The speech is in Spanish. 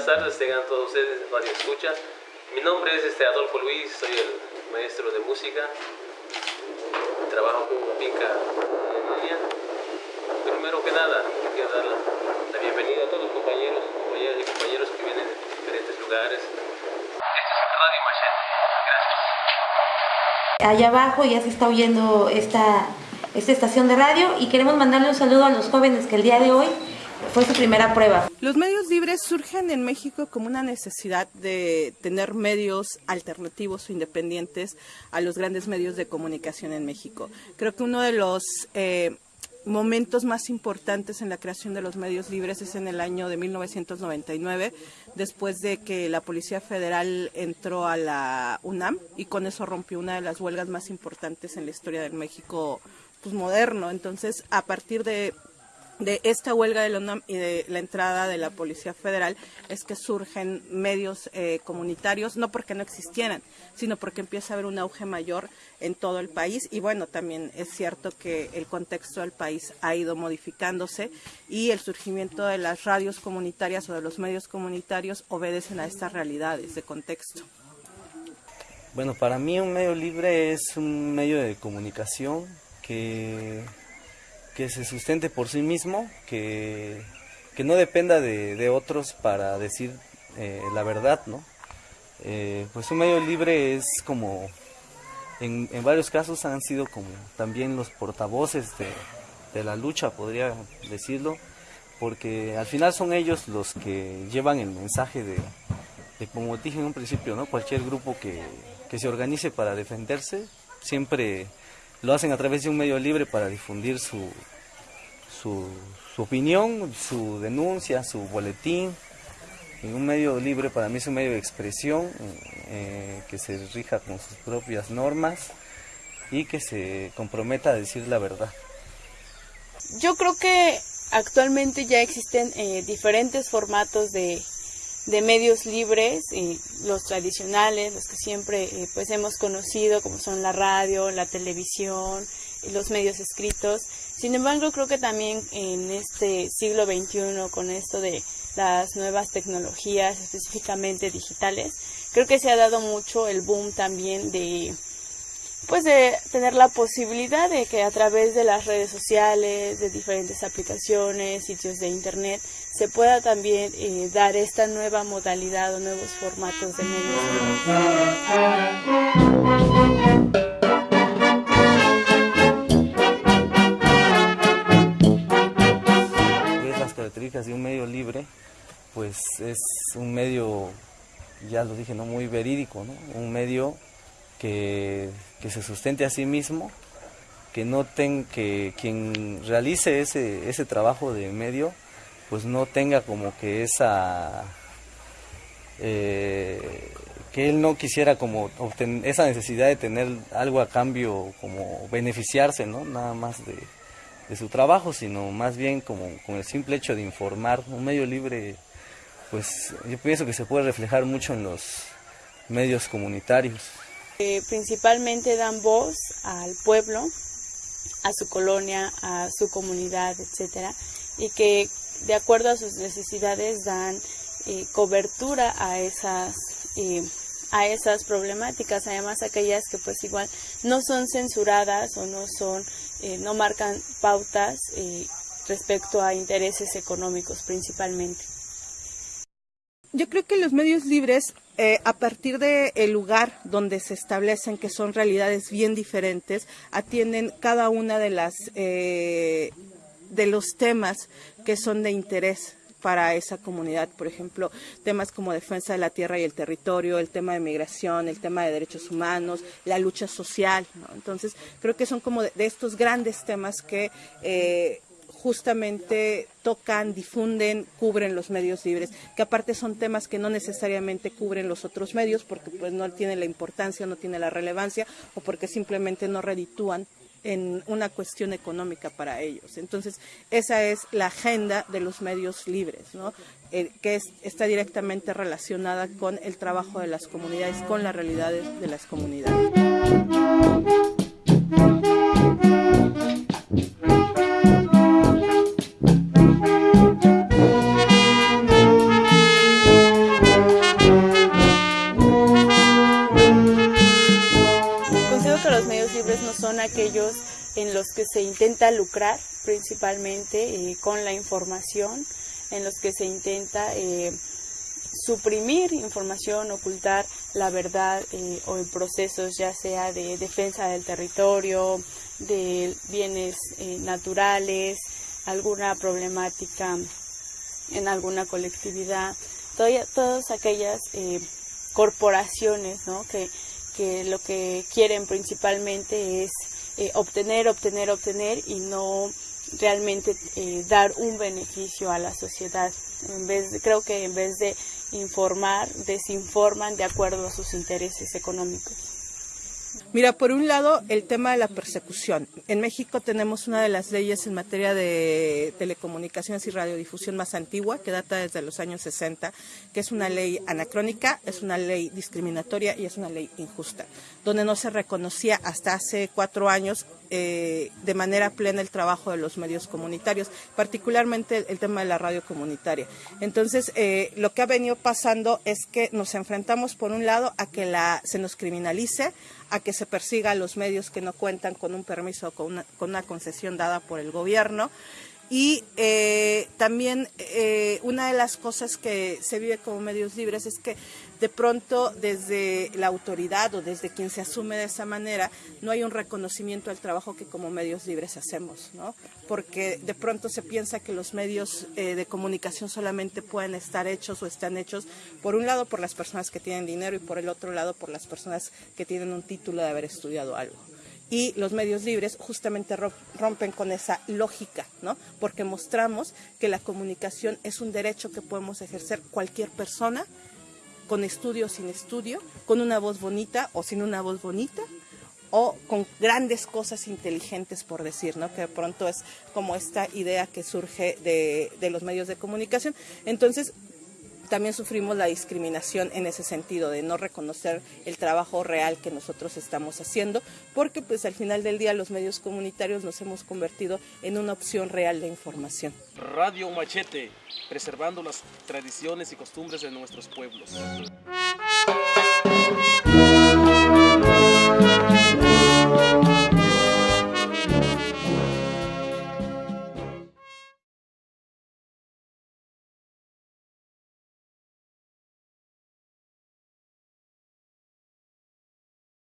buenas tardes, tengan todos ustedes, Radio Escucha. Mi nombre es este Adolfo Luis, soy el maestro de música. Trabajo con Pica en línea. Primero que nada, quiero dar la, la, bienvenida a todos los compañeros, compañeras y compañeros que vienen de diferentes lugares. Este es Radio Machete. Gracias. Allá abajo ya se está oyendo esta, esta estación de radio y queremos mandarle un saludo a los jóvenes que el día de hoy fue su primera prueba. Los medios libres surgen en México como una necesidad de tener medios alternativos o independientes a los grandes medios de comunicación en México. Creo que uno de los eh, momentos más importantes en la creación de los medios libres es en el año de 1999, después de que la Policía Federal entró a la UNAM y con eso rompió una de las huelgas más importantes en la historia del México pues, moderno. Entonces, a partir de de esta huelga de la y de la entrada de la Policía Federal es que surgen medios eh, comunitarios, no porque no existieran, sino porque empieza a haber un auge mayor en todo el país y bueno, también es cierto que el contexto del país ha ido modificándose y el surgimiento de las radios comunitarias o de los medios comunitarios obedecen a estas realidades de contexto. Bueno, para mí un medio libre es un medio de comunicación que que se sustente por sí mismo, que, que no dependa de, de, otros para decir eh, la verdad, ¿no? Eh, pues un medio libre es como, en, en, varios casos han sido como también los portavoces de, de la lucha, podría decirlo, porque al final son ellos los que llevan el mensaje de, de como dije en un principio, ¿no? Cualquier grupo que, que se organice para defenderse, siempre lo hacen a través de un medio libre para difundir su, su, su opinión, su denuncia, su boletín. Un medio libre para mí es un medio de expresión eh, que se rija con sus propias normas y que se comprometa a decir la verdad. Yo creo que actualmente ya existen eh, diferentes formatos de, de medios libres, eh, los tradicionales, los que siempre eh, pues hemos conocido, como son la radio, la televisión, los medios escritos. Sin embargo, creo que también en este siglo XXI, con esto de las nuevas tecnologías, específicamente digitales, creo que se ha dado mucho el boom también de pues de tener la posibilidad de que a través de las redes sociales, de diferentes aplicaciones, sitios de internet, se pueda también eh, dar esta nueva modalidad o nuevos formatos de medios. Las características de un medio libre, pues es un medio, ya lo dije, no muy verídico, ¿no? un medio que, se sustente a sí mismo, que no ten, que quien realice ese, ese trabajo de medio, pues no tenga como que esa eh, que él no quisiera como obtener esa necesidad de tener algo a cambio como beneficiarse no nada más de, su trabajo sino más bien como con el simple hecho de informar. Un medio libre pues yo pienso que se puede reflejar mucho en los medios comunitarios principalmente dan voz al pueblo, a su colonia, a su comunidad, etcétera, y que de acuerdo a sus necesidades dan eh, cobertura a esas eh, a esas problemáticas, además aquellas que pues igual no son censuradas o no son eh, no marcan pautas respecto a intereses económicos principalmente. Yo creo que los medios libres, eh, a partir del el lugar donde se establecen, que son realidades bien diferentes, atienden cada una de las eh, de los temas que son de interés para esa comunidad, por ejemplo, temas como defensa de la tierra y el territorio, el tema de migración, el tema de derechos humanos, la lucha social. ¿no? Entonces, creo que son como de, de estos grandes temas que eh, justamente tocan, difunden, cubren los medios libres, que aparte son temas que no necesariamente cubren los otros medios porque pues no tiene la importancia, no tiene la relevancia o porque simplemente no reditúan en una cuestión económica para ellos. Entonces, esa es la agenda de los medios libres, ¿no? Eh, que es, está directamente relacionada con el trabajo de las comunidades, con las realidades de las comunidades. En los que se intenta lucrar principalmente con la información, en los que se intenta suprimir información, ocultar la verdad eh, o en procesos ya sea de defensa del territorio, de bienes eh, naturales, alguna problemática en alguna colectividad, todas aquellas eh, corporaciones ¿no? que, que lo que quieren principalmente es obtener, obtener, obtener y no realmente dar un beneficio a la sociedad. En vez de, creo que en vez de informar, desinforman de acuerdo a sus intereses económicos. Mira, por un lado, el tema de la persecución. En México tenemos una de las leyes en materia de telecomunicaciones y radiodifusión más antigua, que data desde los años 60, que es una ley anacrónica, es una ley discriminatoria y es una ley injusta, donde no se reconocía hasta hace cuatro años eh, de manera plena el trabajo de los medios comunitarios, particularmente el, tema de la radio comunitaria. Entonces, eh, lo que ha venido pasando es que nos enfrentamos, por un lado, a que la, se nos criminalice, a que se persiga a los medios que no cuentan con un permiso o con una, concesión dada por el gobierno. Y eh, también una de las cosas que se vive como medios libres es que de pronto desde la autoridad o desde quien se asume de esa manera no hay un reconocimiento al trabajo que como medios libres hacemos, ¿no? Porque de pronto se piensa que los medios eh, de comunicación solamente pueden estar hechos o están hechos por un lado por las personas que tienen dinero y por el otro lado por las personas que tienen un título de haber estudiado algo y los medios libres justamente rompen con esa lógica, ¿no? Porque mostramos que la comunicación es un derecho que podemos ejercer cualquier persona con estudio o sin estudio, con una voz bonita o sin una voz bonita, o con grandes cosas inteligentes, por decir, ¿no? que de pronto es como esta idea que surge de, de los medios de comunicación. Entonces, también sufrimos la discriminación en ese sentido, de no reconocer el trabajo real que nosotros estamos haciendo, porque pues al final del día los medios comunitarios nos hemos convertido en una opción real de información. Radio Machete, preservando las tradiciones y costumbres de nuestros pueblos.